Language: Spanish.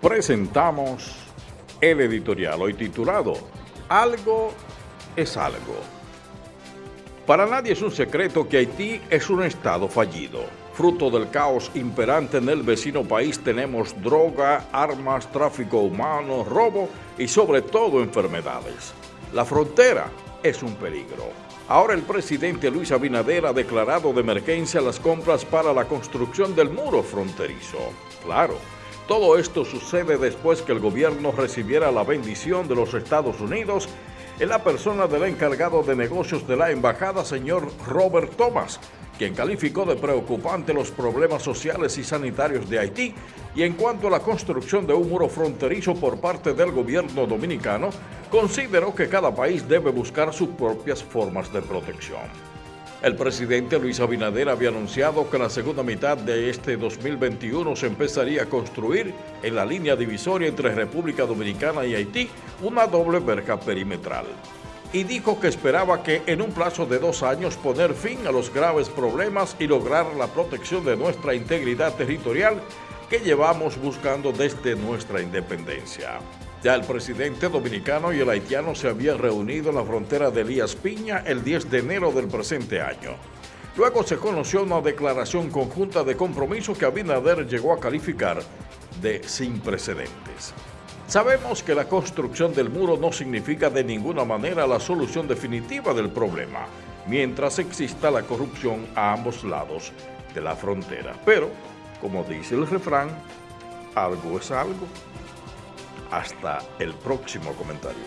presentamos el editorial hoy titulado Algo es algo. Para nadie es un secreto que Haití es un estado fallido. Fruto del caos imperante en el vecino país tenemos droga, armas, tráfico humano, robo y sobre todo enfermedades. La frontera es un peligro. Ahora el presidente Luis Abinader ha declarado de emergencia las compras para la construcción del muro fronterizo. Claro, todo esto sucede después que el gobierno recibiera la bendición de los Estados Unidos en la persona del encargado de negocios de la embajada, señor Robert Thomas, quien calificó de preocupante los problemas sociales y sanitarios de Haití y en cuanto a la construcción de un muro fronterizo por parte del gobierno dominicano, consideró que cada país debe buscar sus propias formas de protección. El presidente Luis Abinader había anunciado que la segunda mitad de este 2021 se empezaría a construir en la línea divisoria entre República Dominicana y Haití una doble verja perimetral. Y dijo que esperaba que en un plazo de dos años poner fin a los graves problemas y lograr la protección de nuestra integridad territorial que llevamos buscando desde nuestra independencia. Ya el presidente dominicano y el haitiano se habían reunido en la frontera de Elías Piña el 10 de enero del presente año. Luego se conoció una declaración conjunta de compromiso que Abinader llegó a calificar de sin precedentes. Sabemos que la construcción del muro no significa de ninguna manera la solución definitiva del problema, mientras exista la corrupción a ambos lados de la frontera. Pero, como dice el refrán, algo es algo. Hasta el próximo comentario.